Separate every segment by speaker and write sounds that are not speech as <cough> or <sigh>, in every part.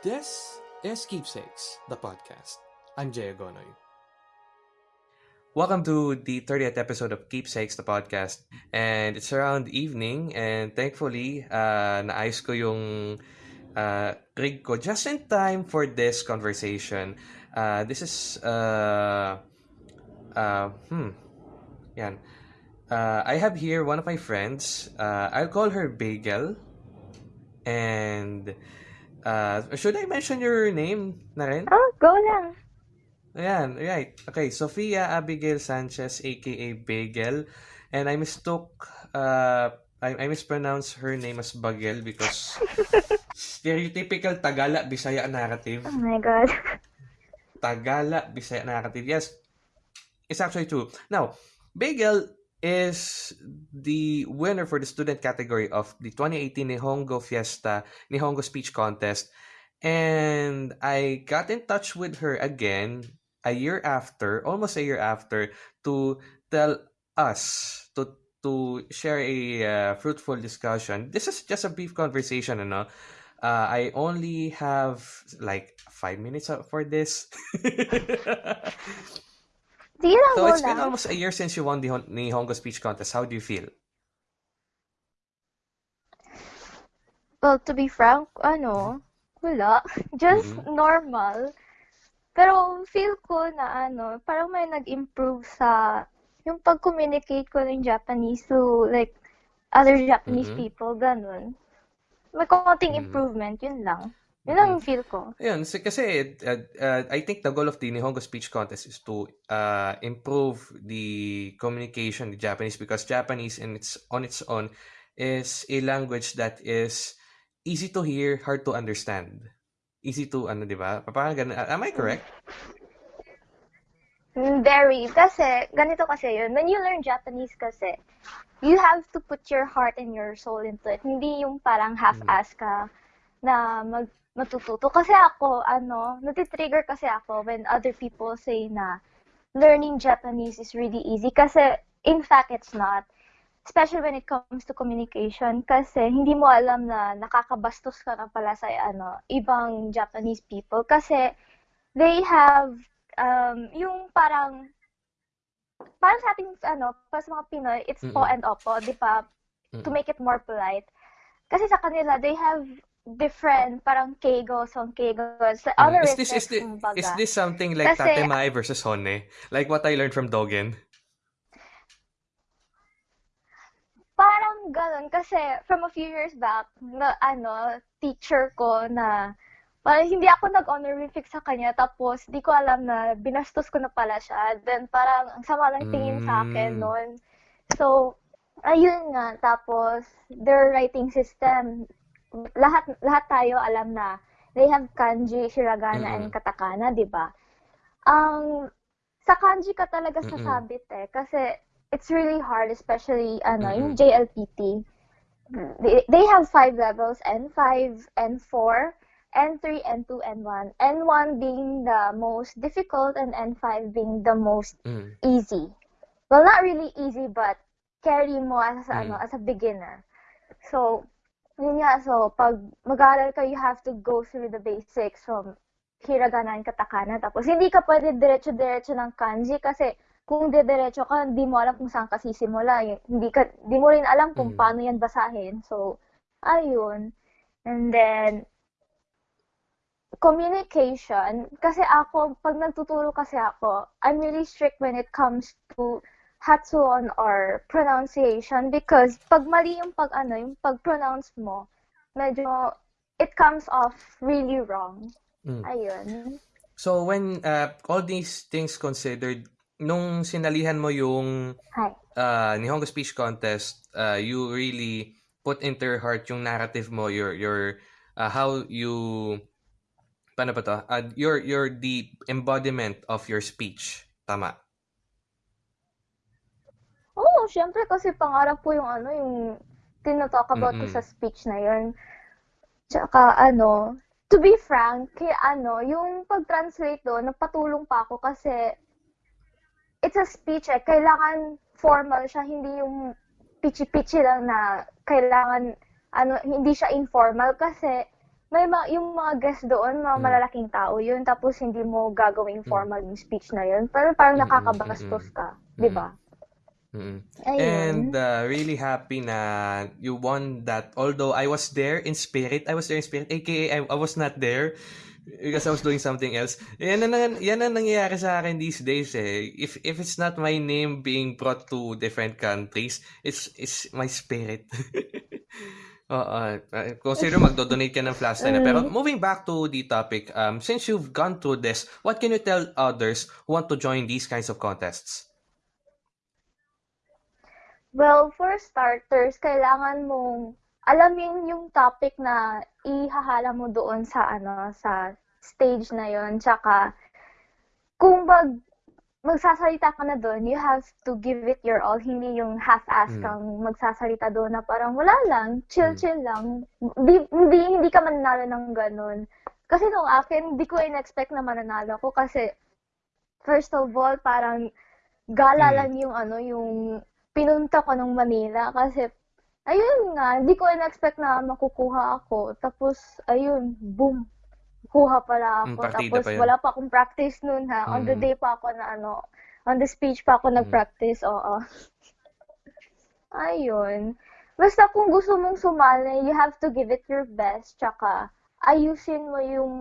Speaker 1: This is Keepsakes, the podcast. I'm Jay Agonoy. Welcome to the 30th episode of Keepsakes, the podcast. And it's around evening and thankfully, uh, naayos ko yung uh, rig ko just in time for this conversation. Uh, this is, uh, uh, hmm, yan. Uh, I have here one of my friends. Uh, I'll call her Bagel. And uh, should I mention your name na rin?
Speaker 2: Oh, go lang.
Speaker 1: Ayan, right. Okay, Sofia Abigail Sanchez, aka Bagel. And I mistook, uh, I, I mispronounced her name as Bagel because <laughs> stereotypical Tagala Bisaya narrative.
Speaker 2: Oh my God.
Speaker 1: Tagala Bisaya narrative. Yes, it's actually true. Now, Bagel is the winner for the student category of the 2018 Nihongo Fiesta Nihongo Speech Contest. And I got in touch with her again a year after, almost a year after, to tell us to to share a uh, fruitful discussion. This is just a brief conversation, ano? Uh, I only have like five minutes for this. <laughs> So it's been almost a year since you won the Hon- Nihongo Speech Contest. How do you feel?
Speaker 2: Well, to be frank, ano, wala. <laughs> Just
Speaker 1: Mhm.
Speaker 2: normal. Pero feel ko na ano, parang may nag-improve sa yung pag-communicate ko ng Japanese to like other Japanese
Speaker 1: Mhm.
Speaker 2: people, ganun. May konting
Speaker 1: Mhm.
Speaker 2: improvement, yun lang. Yun yung feel ko.
Speaker 1: Ayun, si- kasi uh, uh, I think the goal of the Nihongo Speech Contest is to uh, improve the communication in Japanese because Japanese in its on its own is a language that is easy to hear, hard to understand. Easy to ano, 'di ba? Parang ganun. Am I correct?
Speaker 2: Mm, Very. Kasi, ganito kasi yun. When you learn Japanese kasi, you have to put your heart and your soul into it. Hindi yung parang half-ass ka na mag matututo. Kasi ako, ano, natitrigger kasi ako when other people say na learning Japanese is really easy. Kasi, in fact, it's not. Especially when it comes to communication. Kasi, hindi mo alam na nakakabastos ka na pala sa, ano, ibang Japanese people. Kasi, they have um, yung parang, parang sa ating, ano, para sa mga Pinoy, it's po
Speaker 1: Mm-mm.
Speaker 2: and opo, di ba? To
Speaker 1: Mm-mm.
Speaker 2: make it more polite. Kasi sa kanila, they have different, parang kegos on kegos. Sa
Speaker 1: Mm.
Speaker 2: other
Speaker 1: Is this is this,
Speaker 2: kumbaga.
Speaker 1: is this something like
Speaker 2: Kasi-
Speaker 1: Tate Mai versus Honne? Like what I learned from Dogen?
Speaker 2: Parang ganun. Kasi from a few years back, na, ano, teacher ko na, parang hindi ako nag-honorific sa kanya. Tapos, di ko alam na binastos ko na pala siya. Then, parang ang sama ng tingin sa akin
Speaker 1: Mm.
Speaker 2: noon. So, ayun nga. Tapos, their writing system, lahat lahat tayo alam na they have kanji, hiragana, and
Speaker 1: Mm-mm.
Speaker 2: katakana, di ba? Ang sa kanji ka talaga
Speaker 1: Mm-mm.
Speaker 2: sasabit eh. Kasi it's really hard, especially ano, yung
Speaker 1: Mm-mm.
Speaker 2: JLPT. They, they have five levels, N5, N4, N3, N2, N1. N1 being the most difficult and N5 being the most
Speaker 1: Mm.
Speaker 2: easy. Well, not really easy, but carry mo as ano,
Speaker 1: Mm.
Speaker 2: as a beginner. So, yun nga, so, pag mag-aaral ka, you have to go through the basics from hiragana and katakana. Tapos, hindi ka pwede diretso-diretso ng kanji kasi kung diretso ka, hindi mo alam kung saan ka sisimula. Hindi ka, hindi mo rin alam kung
Speaker 1: Mm.
Speaker 2: paano yan basahin. So, ayun. And then, communication, kasi ako, pag nagtuturo kasi ako, I'm really strict when it comes to Hatsuon or pronunciation because pag mali yung pag ano, yung pag-pronounce mo, medyo it comes off really wrong.
Speaker 1: Mm.
Speaker 2: Ayun.
Speaker 1: So when uh, all these things considered, nung sinalihan mo yung
Speaker 2: Hi.
Speaker 1: uh, Nihongo Speech Contest, uh, you really put into your heart yung narrative mo, your your uh, how you paano ba to? Uh, your your the embodiment of your speech. Tama.
Speaker 2: Syempre kasi pangarap ko yung ano, yung tinotalk about ko
Speaker 1: Mm-mm.
Speaker 2: sa speech na yun. Tsaka ano, to be frank, kaya ano, yung pag-translate doon, nagpatulong pa ako kasi it's a speech eh. Kailangan formal siya, hindi yung pichi-pichi lang na kailangan, ano, hindi siya informal kasi may ma yung mga guest doon, mga
Speaker 1: Mm.
Speaker 2: malalaking tao yun, tapos hindi mo gagawing
Speaker 1: Mm.
Speaker 2: formal yung speech na yun. Pero parang nakakabastos ka, di
Speaker 1: mm-mm,
Speaker 2: ba?
Speaker 1: Mm-mm. And uh, really happy na you won that. Although I was there in spirit, I was there in spirit, aka I, I was not there because I was doing something else. Yan ang, yan ang nangyayari sa akin these days eh. If if it's not my name being brought to different countries, it's it's my spirit. <laughs> Oo. Uh, consider magdo-donate ka ng flash na. Pero
Speaker 2: Mm.
Speaker 1: moving back to the topic, um, since you've gone through this, what can you tell others who want to join these kinds of contests?
Speaker 2: Well, for starters, kailangan mong alamin yung topic na ihahala mo doon sa ano sa stage na yon tsaka kung mag magsasalita ka na doon, you have to give it your all. Hindi yung half-ass
Speaker 1: Mm.
Speaker 2: kang magsasalita doon na parang wala lang,
Speaker 1: Mm.
Speaker 2: chill-chill lang. Hindi, hindi, hindi ka mananalo ng ganun. Kasi nung akin, hindi ko in-expect na mananalo ko kasi first of all, parang gala
Speaker 1: Mm.
Speaker 2: lang yung ano, yung pinunta ko nung Manila kasi ayun nga, hindi ko in-expect na makukuha ako. Tapos, ayun, boom, kuha pala
Speaker 1: Mm,
Speaker 2: ako.
Speaker 1: partida
Speaker 2: Tapos,
Speaker 1: pa yun.
Speaker 2: wala pa akong practice nun ha. On the
Speaker 1: Mm.
Speaker 2: day pa ako na ano, on the speech pa ako
Speaker 1: Mm.
Speaker 2: nag-practice, oo. <laughs> Ayun. Basta kung gusto mong sumali, you have to give it your best. Tsaka, ayusin mo yung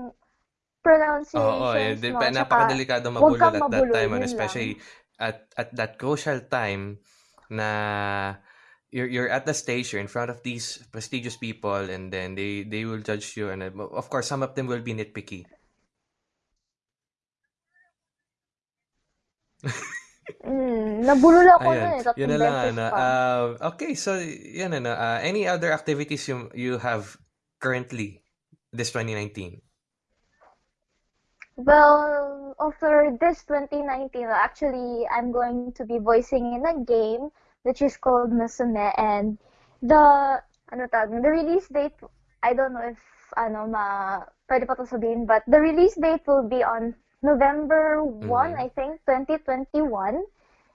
Speaker 1: eh,
Speaker 2: pronunciations mo.
Speaker 1: pa,
Speaker 2: Tsaka,
Speaker 1: napakadelikado
Speaker 2: kang
Speaker 1: at that time, and
Speaker 2: lang.
Speaker 1: especially at at that crucial time na you're you're at the stage, you're in front of these prestigious people, and then they they will judge you, and of course, some of them will be nitpicky.
Speaker 2: Mm, nabulol ako eh,
Speaker 1: yun na lang
Speaker 2: beses
Speaker 1: ano.
Speaker 2: pa.
Speaker 1: Uh, okay, so yan ano. Uh, any other activities you you have currently this 2019?
Speaker 2: Well, for this 2019, actually, I'm going to be voicing in a game which is called Musume and the ano tawag, the release date, I don't know if ano ma pwede pa to sabihin, but the release date will be on November 1,
Speaker 1: Mhm.
Speaker 2: I think, 2021.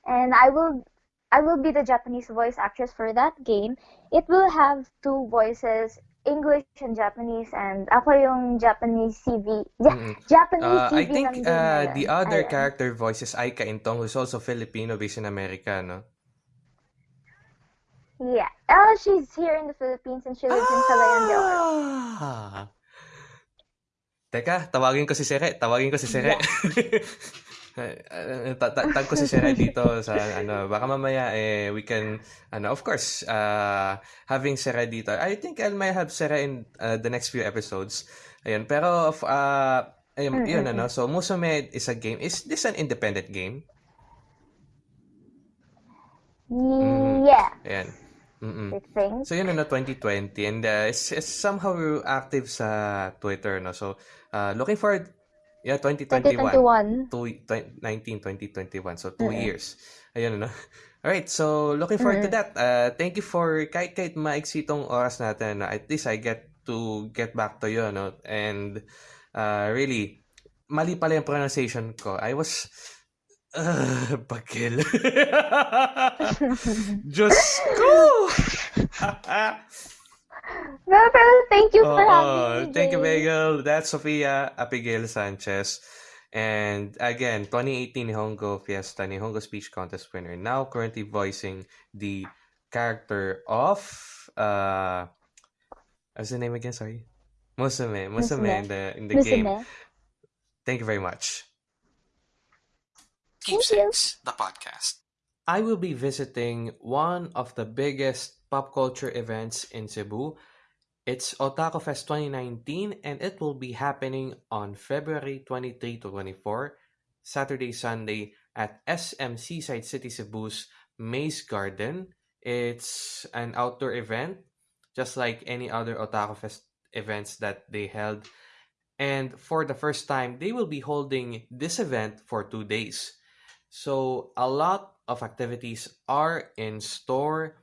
Speaker 2: And I will I will be the Japanese voice actress for that game. It will have two voices, English and Japanese, and ako yung Japanese CV, Ja-
Speaker 1: Mm-mm.
Speaker 2: Japanese
Speaker 1: Uh, I think
Speaker 2: ng game na
Speaker 1: uh, the other
Speaker 2: Ayun.
Speaker 1: character voice is Aika Intong, who's also Filipino based in America, no?
Speaker 2: Yeah. Oh, she's here in the Philippines and she lives in Cagayan de Oro.
Speaker 1: Ah! Teka, tawagin ko si Sere. Tawagin ko si Sere. Ta- <laughs> tag ko si Sere dito sa ano baka mamaya eh we can ano of course uh having Sere dito. I think I might have Sere in uh, the next few episodes. Ayun pero of uh ayun, yun ano so Musume is a game. Is this an independent game? Mhm.
Speaker 2: Yeah,
Speaker 1: ayan. Mm-mm. So yun ano 2020 and uh, it's, it's somehow active sa Twitter no. So uh, looking forward yeah 2021
Speaker 2: 2021.
Speaker 1: to 19 2021 so 2
Speaker 2: Mm-mm.
Speaker 1: years. Ayun ano. <laughs> All right, so looking forward to
Speaker 2: Mm-mm.
Speaker 1: that. Uh, thank you for kahit kahit maiksi tong oras natin. no, At least I get to get back to you no and uh, really mali pala yung pronunciation ko. I was uh, bagel. <laughs> <laughs> Diyos ko!
Speaker 2: No, pero thank you for having
Speaker 1: Oo,
Speaker 2: me,
Speaker 1: thank you,
Speaker 2: Jay.
Speaker 1: Bagel. That's Sofia Abigail Sanchez. And again, 2018 Nihongo Fiesta, Nihongo Speech Contest winner. Now currently voicing the character of, uh, what's the name again? Sorry. Musume. Musume in the, in the game. Thank you very much.
Speaker 2: Thank you.
Speaker 1: the podcast. I will be visiting one of the biggest pop culture events in Cebu. It's Otaku Fest 2019 and it will be happening on February 23 to 24, Saturday, Sunday at SM Seaside City Cebu's Maze Garden. It's an outdoor event, just like any other Otaku Fest events that they held. And for the first time, they will be holding this event for two days. So a lot of activities are in store,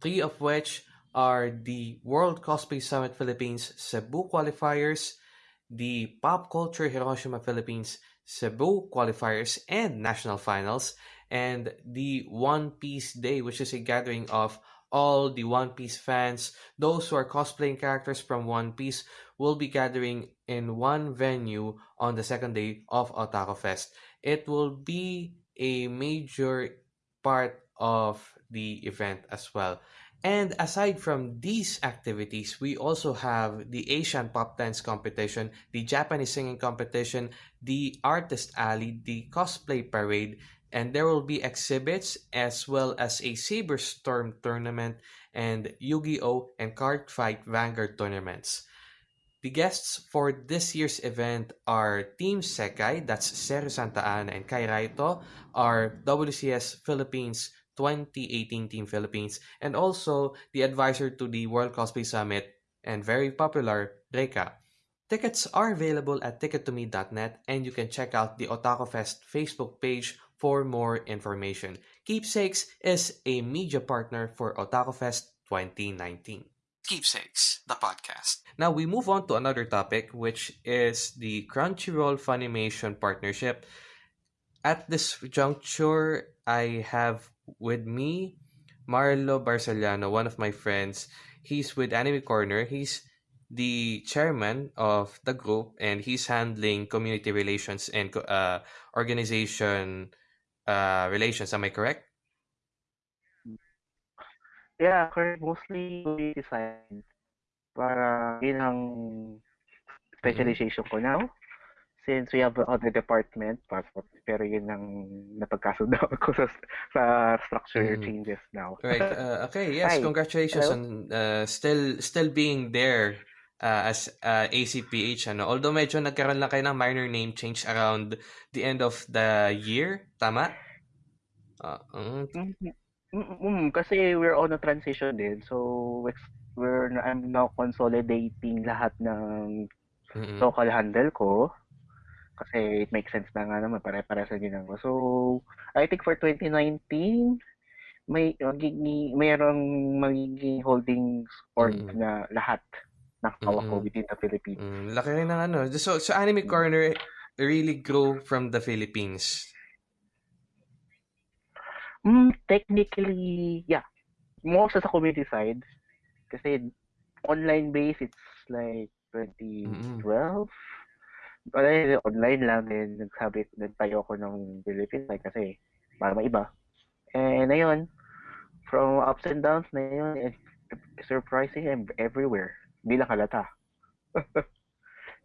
Speaker 1: three of which are the World Cosplay Summit Philippines Cebu qualifiers, the Pop Culture Hiroshima Philippines Cebu qualifiers and national finals, and the One Piece Day, which is a gathering of all the One Piece fans, those who are cosplaying characters from One Piece, will be gathering in one venue on the second day of Otaku Fest. It will be a major part of the event as well. And aside from these activities, we also have the Asian Pop Dance Competition, the Japanese Singing Competition, the Artist Alley, the Cosplay Parade, and there will be exhibits as well as a Saber Storm tournament and Yu-Gi-Oh! and Card Fight Vanguard tournaments. The guests for this year's event are Team Sekai, that's Seru Santa Ana and Kai Raito, are WCS Philippines 2018 Team Philippines, and also the advisor to the World Cosplay Summit and very popular Reika. Tickets are available at tickettome.net and you can check out the Otaku Fest Facebook page for more information. Keepsakes is a media partner for Otaku Fest 2019. Keepsakes, the podcast. Now we move on to another topic, which is the Crunchyroll Funimation partnership. At this juncture, I have with me Marlo Barcellano, one of my friends. He's with Anime Corner. He's the chairman of the group, and he's handling community relations and uh, organization uh, relations. Am I correct?
Speaker 3: Yeah, correct. Mostly science. Para yun ang specialization ko now. Since we have other department, pero yun ang napagkasundo <laughs> ko sa, sa structure
Speaker 1: Mhm.
Speaker 3: changes now.
Speaker 1: Right. <laughs> Uh, okay. Yes.
Speaker 3: Hi.
Speaker 1: Congratulations
Speaker 3: Hello.
Speaker 1: on uh, still still being there uh, as uh, ACPH. Ano. Although medyo nagkaroon lang kayo ng minor name change around the end of the year. Tama? Uh, mm,
Speaker 3: Mm, mm, kasi we're on a transition din. So, we're I'm now consolidating lahat ng
Speaker 1: mm-mm.
Speaker 3: local handle ko. Kasi it makes sense na nga naman, pare-pare sa ginang ko. So, I think for 2019, may magiging, mayroong magiging holdings org
Speaker 1: Mm.
Speaker 3: na lahat ng hawak ko
Speaker 1: Mm-mm.
Speaker 3: within the Philippines.
Speaker 1: Mm, laki rin ng ano. So, so Anime Corner really grew from the Philippines.
Speaker 3: Mm, technically, yeah. More sa sa community side. Kasi online base, it's like 2012. Wala yun, online lang din. Nagsabi, nagtayo ako ng Philippines like, kasi para maiba. And ayun, from ups and downs na yun, it's surprising and everywhere. Hindi lang halata. <laughs>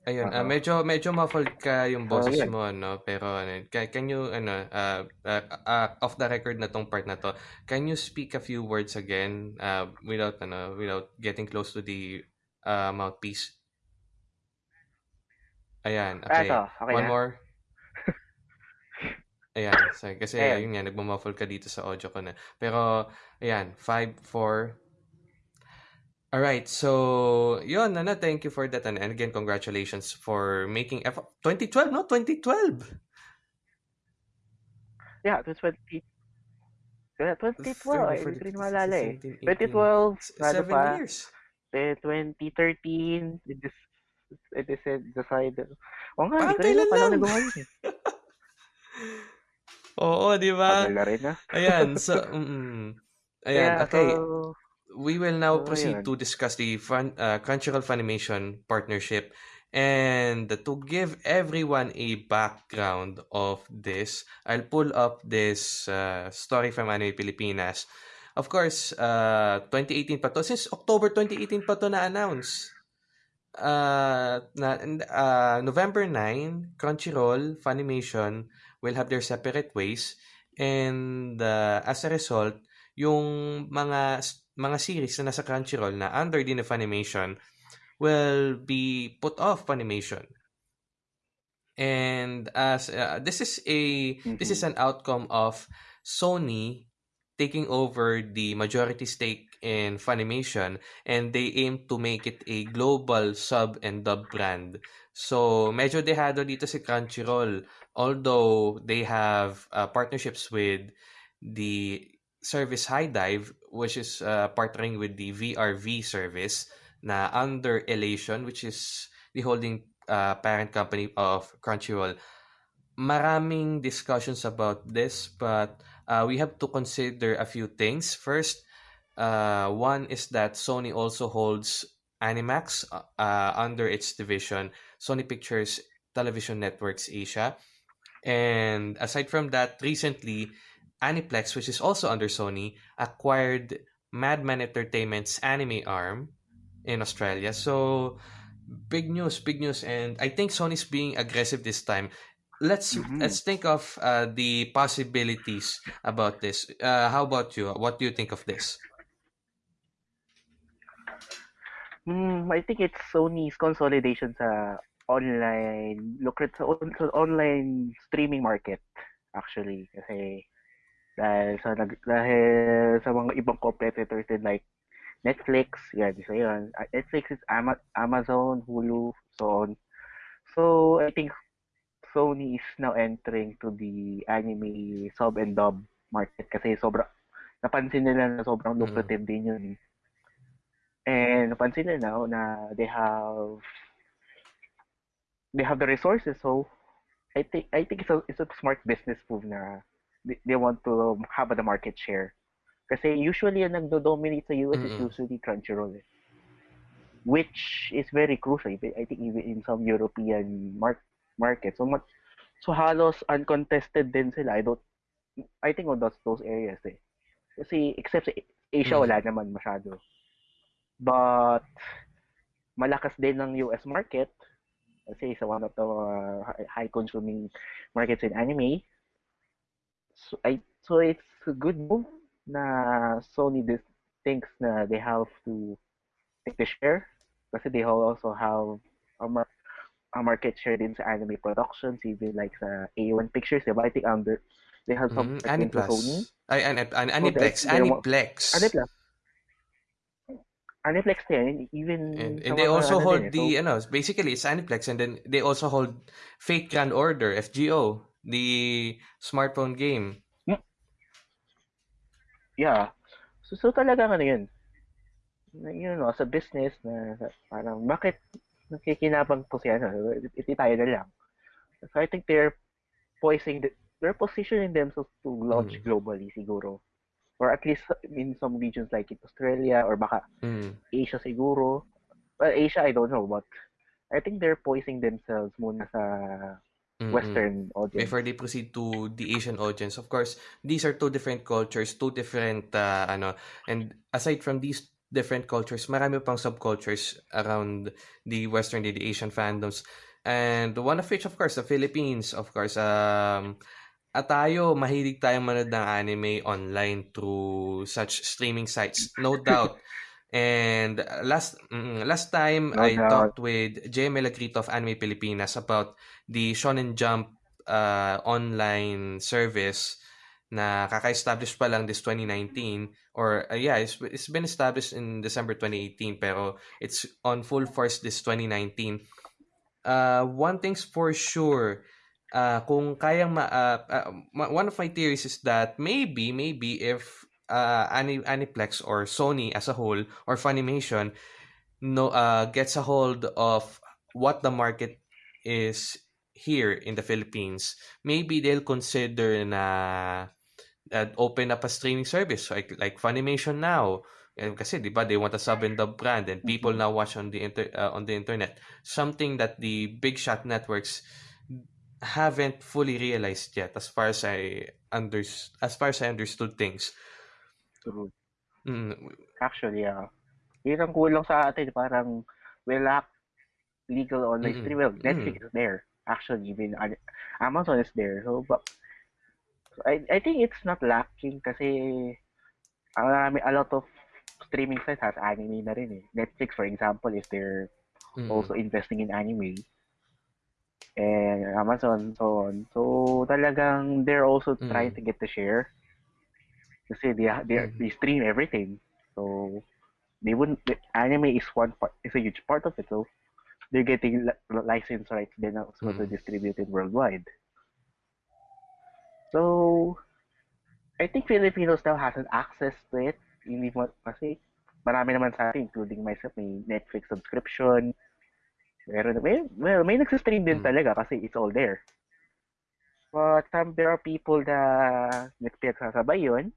Speaker 1: Ayun, ah,
Speaker 3: Oo.
Speaker 1: medyo medyo muffled ka yung
Speaker 3: Oo,
Speaker 1: boses
Speaker 3: yun.
Speaker 1: mo no, pero ano, can, can you ano uh, uh, uh, off the record na tong part na to, can you speak a few words again uh, without ano, without getting close to the uh, mouthpiece? Ayan,
Speaker 3: Ah,
Speaker 1: okay.
Speaker 3: ito, okay
Speaker 1: One
Speaker 3: na?
Speaker 1: more. <laughs> Ayan, sorry, kasi
Speaker 3: Ayan.
Speaker 1: yun nga, nagmamuffle ka dito sa audio ko na. Pero, ayan, 5, 4, Alright, so yun, ano, thank you for that. And, and again, congratulations for making F 2012, no? 2012!
Speaker 3: Yeah, it was 20... Yeah, 2012, hindi ko rin maalala eh.
Speaker 1: 17, 18,
Speaker 3: 2012,
Speaker 1: s-
Speaker 3: ano
Speaker 1: seven
Speaker 3: pa?
Speaker 1: years.
Speaker 3: Eh, 2013, it is it is decided. O nga,
Speaker 1: Parang
Speaker 3: hindi ko rin
Speaker 1: kailan lang.
Speaker 3: nagawa yun eh. <laughs>
Speaker 1: Oo, di ba?
Speaker 3: Tagal na rin ah.
Speaker 1: Ayan, so, <laughs> mm, ayan,
Speaker 3: Kaya,
Speaker 1: okay.
Speaker 3: so,
Speaker 1: we will now
Speaker 3: so,
Speaker 1: proceed
Speaker 3: ayun.
Speaker 1: to discuss the fun, uh, Crunchyroll Funimation partnership. And to give everyone a background of this, I'll pull up this uh, story from Anime Pilipinas. Of course, uh, 2018 pa to. Since October 2018 pa to na-announce. Uh, na, uh, November 9, Crunchyroll, Funimation will have their separate ways. And uh, as a result, yung mga mga series na nasa Crunchyroll na under din of Funimation will be put off Funimation. And as uh, this is a this is an outcome of Sony taking over the majority stake in Funimation and they aim to make it a global sub and dub brand. So medyo dehado dito si Crunchyroll although they have uh, partnerships with the service HIDIVE which is uh, partnering with the VRV service na under Ellation which is the holding uh, parent company of Crunchyroll. Maraming discussions about this but uh, we have to consider a few things. First, Uh, one is that Sony also holds Animax uh, uh, under its division, Sony Pictures Television Networks Asia. And aside from that, recently, Aniplex, which is also under Sony, acquired Madman Entertainment's anime arm in Australia. So, big news, big news. And I think Sony's being aggressive this time. Let's
Speaker 3: Mhm.
Speaker 1: let's think of uh, the possibilities about this. Uh, how about you? What do you think of this?
Speaker 3: Hmm, I think it's Sony's consolidation sa online lucrative sa online streaming market actually kasi dahil sa dahil sa mga ibang competitors din like Netflix, yan, isa yun. Uh, Netflix is Ama- Amazon, Hulu, so on. So, I think Sony is now entering to the anime sub and dub market kasi sobra napansin nila na sobrang
Speaker 1: Mm.
Speaker 3: lucrative din yun. And napansin nila now na they have they have the resources so I think I think it's a it's a smart business move na they, want to have the market share. Kasi usually yung nagdo-dominate sa US is
Speaker 1: Mm-mm.
Speaker 3: usually Crunchyroll. eh. Which is very crucial. I think even in some European mark markets. So much so halos uncontested din sila. I don't I think on those those areas eh. Kasi except sa Asia
Speaker 1: Mm.
Speaker 3: wala naman masyado. But malakas din ng US market kasi isa one of the uh, high consuming markets in anime. So I so it's a good move na Sony this thinks na they have to take the share kasi they also have a, mar- a market share din sa anime productions even like sa A1 Pictures diba? I think under they have some
Speaker 1: Mm,
Speaker 3: market into Sony
Speaker 1: Aniplex. Ay, an, an, Aniplex.
Speaker 3: they
Speaker 1: Aniplex.
Speaker 3: Aniplex Aniplex din even
Speaker 1: And, and they also hold
Speaker 3: din eh.
Speaker 1: the,
Speaker 3: So,
Speaker 1: ano, basically it's Aniplex and then they also hold Fate Grand Order, FGO, the smartphone game.
Speaker 3: Yeah. So, so talagang ano yun. You know, as a business na parang bakit nakikinabang po siya, ano, iti tayo na lang. So I think they're poising, the, they're positioning themselves to launch
Speaker 1: Mm.
Speaker 3: globally siguro. Or at least in some regions like in Australia or baka
Speaker 1: Mm.
Speaker 3: Asia siguro. Well, Asia, I don't know, but I think they're poising themselves muna sa
Speaker 1: Mm-mm.
Speaker 3: Western audience.
Speaker 1: Before they proceed to the Asian audience, of course, these are two different cultures, two different, uh, ano, and aside from these different cultures, marami pang subcultures around the Western, the Asian fandoms. And one of which, of course, the Philippines, of course, um, at tayo, mahilig tayong manood ng anime online through such streaming sites, no doubt. <laughs> And last mm, last time
Speaker 3: No
Speaker 1: I
Speaker 3: doubt.
Speaker 1: talked with Jay Melagrito of Anime Pilipinas about the Shonen Jump uh, online service na kaka-establish pa lang this 2019 or uh, yeah it's, it's been established in December 2018 pero it's on full force this 2019 uh, one thing's for sure uh, kung kayang ma, uh, uh, one of my theories is that maybe maybe if uh, Ani- Aniplex or Sony as a whole or Funimation no uh, gets a hold of what the market is here in the Philippines, maybe they'll consider na uh, open up a streaming service like like Funimation now. Eh, kasi 'di ba they want a sub and dub brand and people now watch on the inter uh, on the internet. Something that the big shot networks haven't fully realized yet as far as I under as far as I understood things. Mm,
Speaker 3: Actually, yeah. Yun ang kulang sa atin. Parang we lack legal online
Speaker 1: Mm-mm.
Speaker 3: streaming. Well, Netflix is there. Actually, even Amazon is there. So, but I, I think it's not lacking kasi uh, a lot of streaming sites has anime na rin eh. Netflix, for example, is there
Speaker 1: mm,
Speaker 3: also investing in anime. And Amazon, so on. So, talagang they're also trying
Speaker 1: Mm.
Speaker 3: to get the share. Kasi they, they,
Speaker 1: Mm.
Speaker 3: they stream everything. So, they wouldn't, the anime is one part, is a huge part of it. So, they're getting li- license rights then also to
Speaker 1: Mm.
Speaker 3: distribute it worldwide. So, I think Filipinos now has an access to it. Hindi mo, kasi marami naman sa atin, including myself, may Netflix subscription. Meron, may, well, may nagsistream din
Speaker 1: Mm.
Speaker 3: talaga kasi it's all there. But um, there are people na nagpinagsasabay yun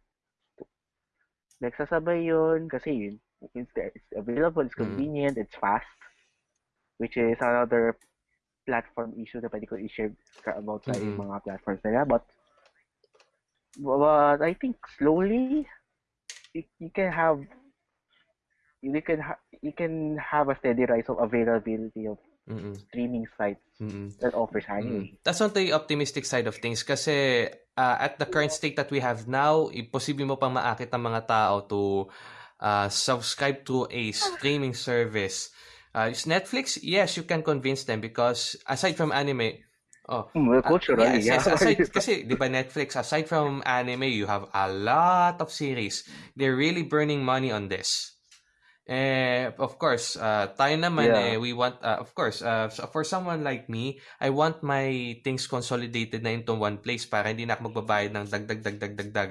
Speaker 3: nagsasabay yun kasi yun, it's, it's available, it's
Speaker 1: Mm.
Speaker 3: convenient, it's fast, which is another platform issue na pwede ko i-share about sa
Speaker 1: Mm-mm.
Speaker 3: mga platforms nila. But, but I think slowly, you, you can have you can ha- you can have a steady rise of availability of
Speaker 1: Mm-mm.
Speaker 3: streaming sites
Speaker 1: Mm-mm.
Speaker 3: that offers anime.
Speaker 1: Mm. That's on the optimistic side of things kasi uh, at the current state that we have now, imposible mo pang maakit ang mga tao to uh, subscribe to a streaming service. Uh, is Netflix, yes, you can convince them because aside from anime, oh,
Speaker 3: Hmm, well,
Speaker 1: uh,
Speaker 3: culturally,
Speaker 1: yes,
Speaker 3: yeah.
Speaker 1: yes, aside, <laughs> kasi, di ba Netflix, aside from anime, you have a lot of series. They're really burning money on this. Eh, of course, uh, tayo naman eh,
Speaker 3: Yeah.
Speaker 1: we want, uh, of course, uh, for someone like me, I want my things consolidated na into one place para hindi na ako magbabayad ng dagdag, dagdag, dagdag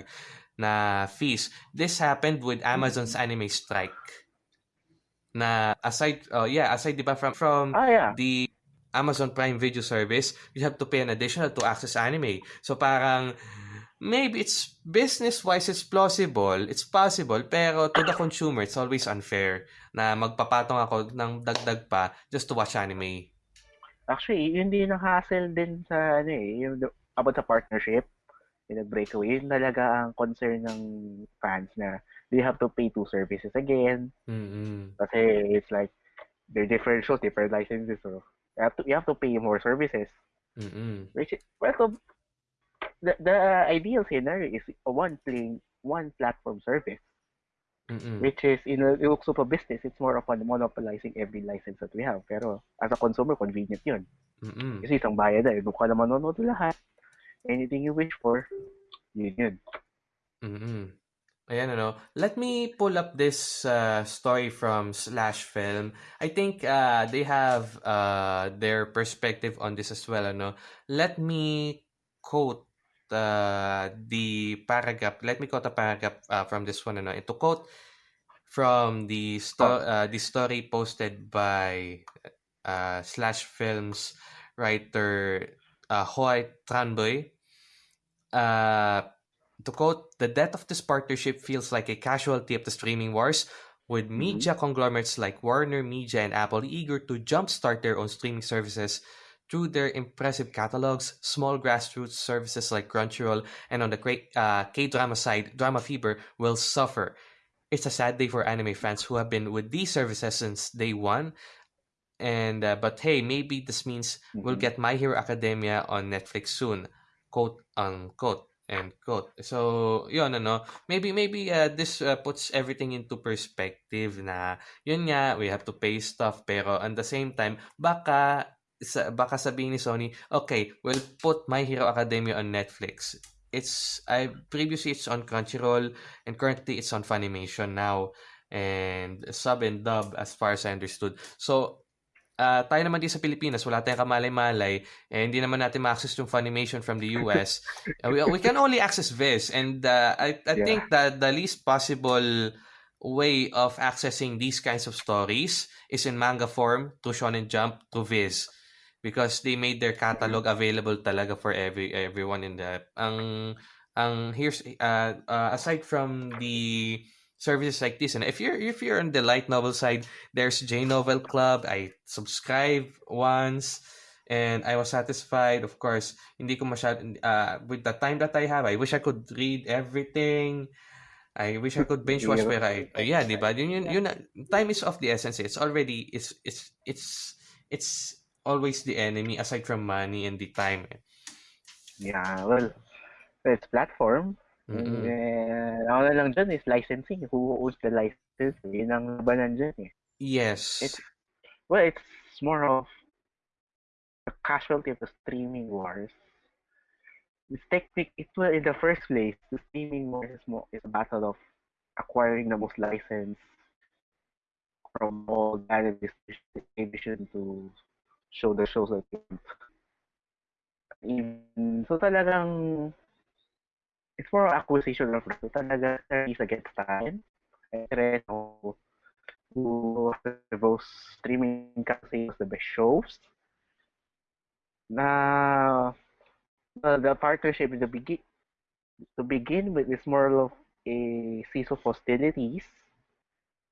Speaker 1: na fees. This happened with Amazon's anime strike. Na aside, oh yeah, aside di ba from, from
Speaker 3: ah, yeah.
Speaker 1: the Amazon Prime Video service, you have to pay an additional to access anime. So parang maybe it's business-wise it's plausible, it's possible, pero to the consumer it's always unfair na magpapatong ako ng dagdag pa just to watch anime.
Speaker 3: Actually, yun din ang hassle din sa ano eh, yung the- about sa partnership, yung breakaway, yun talaga ang concern ng fans na they have to pay two services again
Speaker 1: Mm-mm.
Speaker 3: kasi it's like they're different shows, different licenses, so you have to you have to pay more services.
Speaker 1: Mm-mm.
Speaker 3: Which is, well, the, the ideal scenario is a one playing one platform service,
Speaker 1: Mm-mm.
Speaker 3: which is in a yung super business, it's more of on monopolizing every license that we have. Pero as a consumer, convenient yun.
Speaker 1: Mm-mm.
Speaker 3: Kasi isang bayad na, doon ka na manonood lahat. Anything you wish for, yun yun.
Speaker 1: Mm-mm. Ayan, ano. Let me pull up this uh, story from Slash Film. I think uh, they have uh, their perspective on this as well, ano. Let me quote uh, the paragraph. Let me quote a paragraph uh, from this one, ano. Ito quote from the sto- uh, the story posted by uh, Slash Films writer uh, Hoai-Tran Bui. Uh, to quote, the death of this partnership feels like a casualty of the streaming wars, with media conglomerates like Warner Media and Apple eager to jumpstart their own streaming services through their impressive catalogs, small grassroots services like Crunchyroll, and on the great uh, K-drama side, Drama Fever will suffer. It's a sad day for anime fans who have been with these services since day one. And uh, but hey, maybe this means we'll
Speaker 3: Mhm.
Speaker 1: get My Hero Academia on Netflix soon, quote unquote. End quote. So, yun, ano, maybe, maybe uh, this uh, puts everything into perspective na, yun nga, we have to pay stuff, pero at the same time, baka, sa, baka sabihin ni Sony, okay, we'll put My Hero Academia on Netflix. It's, I, previously it's on Crunchyroll, and currently it's on Funimation now, and sub and dub as far as I understood. So, uh, tayo naman din sa Pilipinas, wala tayong kamalay-malay, eh, hindi naman natin ma-access yung Funimation from the US. <laughs> We, we can only access Viz, and uh, I, I
Speaker 3: Yeah.
Speaker 1: think that the least possible way of accessing these kinds of stories is in manga form through Shonen Jump to Viz because they made their catalog available talaga for every everyone in the ang ang here's uh, uh aside from the services like this and if you're if you're on the light novel side there's J Novel Club. I subscribe once and I was satisfied. Of course hindi ko masyad uh, with the time that I have I wish I could read everything. I wish I could binge watch pero I, uh, yeah, di ba? Yun, yun, yun, time is of the essence. It's already, it's, it's, it's, it's always the enemy aside from money and the time. eh.
Speaker 3: Yeah, well, it's platform.
Speaker 1: Mm-mm.
Speaker 3: And ako na lang dyan is licensing. Who owns the license? Yun ang labanan dyan eh.
Speaker 1: Yes.
Speaker 3: It's, well, it's more of a casualty of the streaming wars. It's technic, it was in the first place, the streaming wars is, more, is a battle of acquiring the most license from all the distribution to show the shows want. Even, so talagang it's more acquisition of so talaga is against time. Interest of who those streaming kasi the best shows. Na uh, the partnership in the begin to begin with is more of a cease of hostilities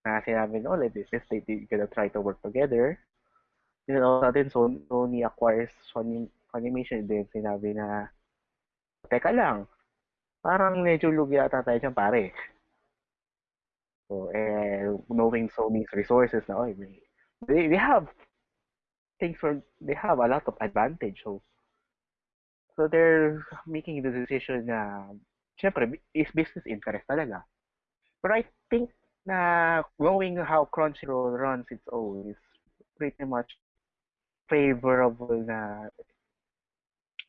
Speaker 3: na sinabi na, let this they, they gonna try to work together. A sudden, Sony acquires Sony Funimation. Then sinabi na, teka lang, parang medyo lugi ata tayo dyan, pare. So, eh, knowing Sony's resources na, oh, they, they have things for, they have a lot of advantage. So, so they're making the decision na, syempre, is business interest talaga. But I think na knowing how Crunchyroll runs its own is pretty much favorable na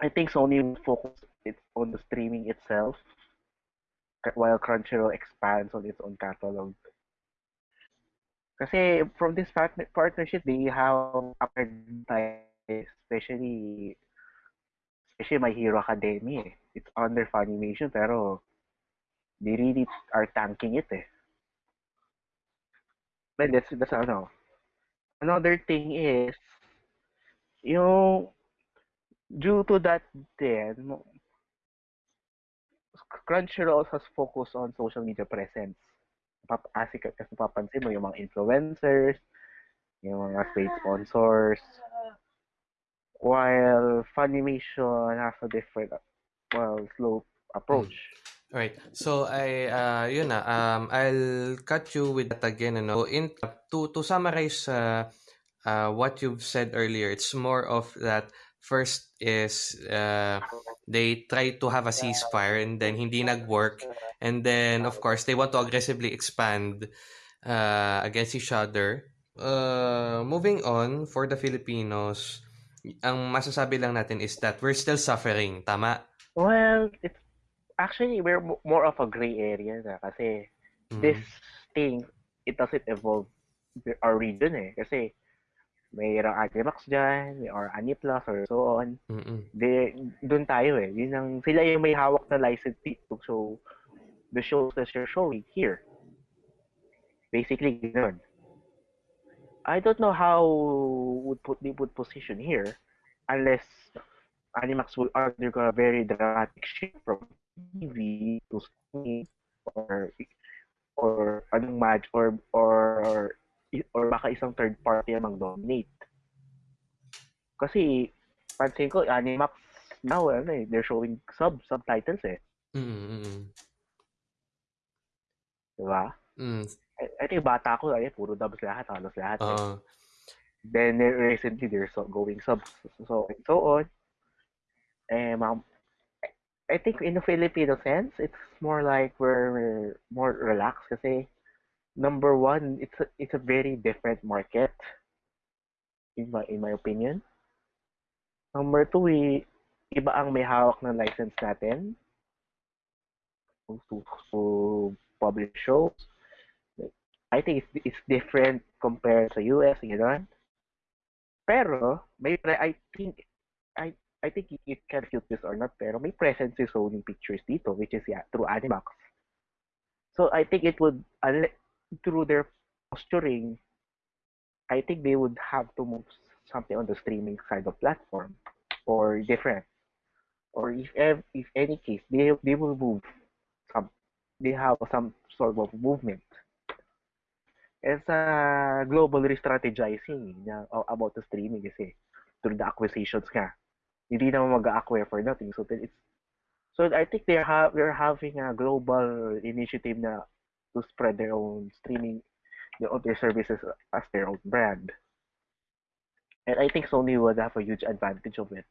Speaker 3: I think Sony will focus it's on the streaming itself while Crunchyroll expands on its own catalog. Kasi from this partner partnership, they have especially especially My Hero Academia. Eh. It's under Funimation pero they really are tanking it eh. But that's, that's ano. Another thing is, yung, due to that then, Crunchyroll has focused on social media presence. Kasi, kasi papansin mo yung mga influencers, yung mga paid sponsors, while Funimation has a different, well, slow approach. Mm.
Speaker 1: Right. So I uh na um I'll cut you with that again ano. In to to summarize uh, uh what you've said earlier, it's more of that first is uh they try to have a ceasefire and then hindi nag-work and then of course they want to aggressively expand uh against each other. Uh moving on for the Filipinos, ang masasabi lang natin is that we're still suffering, tama?
Speaker 3: Well, it's actually we're more of a gray area na kasi mm-hmm. this thing it doesn't evolve our region eh kasi mayroong Agrimax dyan, or Aniplas, or so on. Mm-mm. De, doon tayo eh. Yun ang, sila yung may hawak na license dito. So, the shows that you're showing here. Basically, ganun. I don't know how would put they would position here unless Animax will undergo a very dramatic shift from TV to Sony or or anong match or or or, or baka isang third party ang mag-dominate. Kasi pansin ko Animax now ano eh, they're showing sub subtitles eh.
Speaker 1: Mm-hmm.
Speaker 3: Diba?
Speaker 1: Mm.
Speaker 3: I, I think bata ko ay puro dubs lahat, halos lahat.
Speaker 1: Uh,
Speaker 3: eh. Then recently they're so going subs so so on. Eh, ma'am, I think in the Filipino sense, it's more like we're more relaxed kasi number one, it's a, it's a very different market in my in my opinion. Number two, we, iba ang may hawak ng license natin to, to publish shows. I think it's, it's different compared sa US, gano'n. Pero, may, I think, I I think you can feel this or not, pero may presence si Sony Pictures dito, which is yeah, through Animax. So I think it would, through their posturing, I think they would have to move something on the streaming side of platform or different. Or if if any case, they they will move some, they have some sort of movement. It's a global re-strategizing about the streaming kasi through the acquisitions nga hindi naman mag-acquire for nothing. So it's so I think they're ha- they're having a global initiative na to spread their own streaming their, their services as their own brand. And I think Sony would have a huge advantage of it.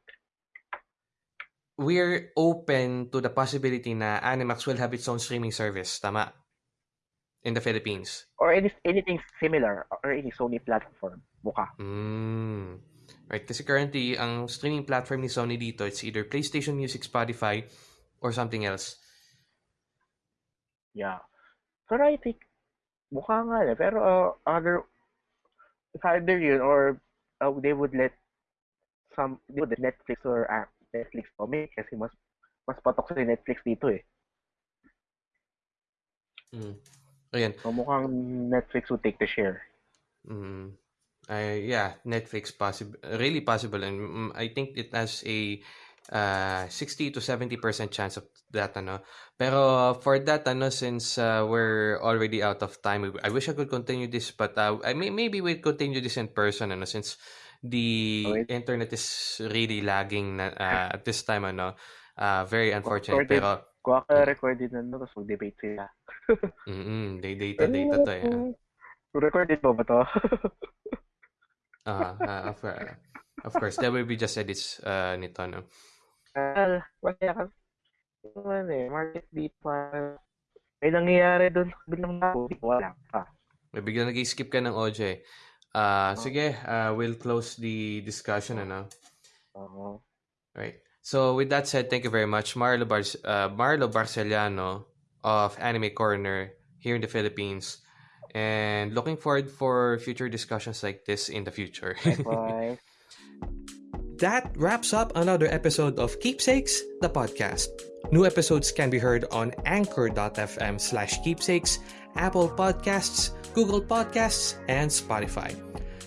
Speaker 1: We're open to the possibility na Animax will have its own streaming service, tama? In the Philippines.
Speaker 3: Or any, anything similar or any Sony platform, buka.
Speaker 1: Mm. Right? Kasi currently, ang streaming platform ni Sony dito, it's either PlayStation Music, Spotify, or something else.
Speaker 3: Yeah. Pero I think, mukha nga eh. Pero uh, other, it's either yun or uh, they would let some, they would let Netflix or uh, Netflix comic kasi mas mas patok sa Netflix dito eh.
Speaker 1: Mm. Ayan.
Speaker 3: So mukhang Netflix would take the share.
Speaker 1: Mm. Uh, yeah, Netflix possible, really possible, and mm, I think it has a uh, 60 to 70% chance of that ano. Pero for that ano since uh, we're already out of time, I wish I could continue this but uh, I may, maybe we'll continue this in person ano since the
Speaker 3: Wait.
Speaker 1: internet is really lagging na, uh, at this time ano. Uh, very unfortunate
Speaker 3: Recorded.
Speaker 1: pero
Speaker 3: Kuha ka recorded na no, tapos mag-debate sila. <laughs>
Speaker 1: mm day data data to eh.
Speaker 3: Recorded mo ba to?
Speaker 1: Uh, uh, of, uh, of course, there will be just edits uh, nito no.
Speaker 3: Well, masaya ka. Ano eh, market beat pa. May nangyayari doon sa bilang na. Wala pa.
Speaker 1: May biglang nag-skip ka ng OJ. Uh, sige, uh, we'll close the discussion ano.
Speaker 3: Oo.
Speaker 1: Right. So with that said, thank you very much, Marlo, Bar- uh, Marlo Barceliano of Anime Corner here in the Philippines, and looking forward for future discussions like this in the future.
Speaker 3: Bye. <laughs>
Speaker 1: that wraps up another episode of Keepsakes, the podcast. New episodes can be heard on anchor.fm slash keepsakes, Apple Podcasts, Google Podcasts, and Spotify.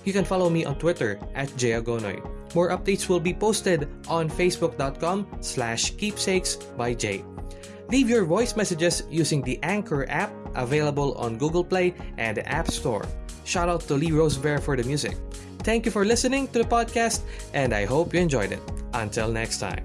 Speaker 1: You can follow me on Twitter at jayagonoy. More updates will be posted on facebook.com slash keepsakes by Jay. Leave your voice messages using the Anchor app available on Google Play and the App Store. Shout out to Lee Rosebear for the music. Thank you for listening to the podcast, and I hope you enjoyed it. Until next time.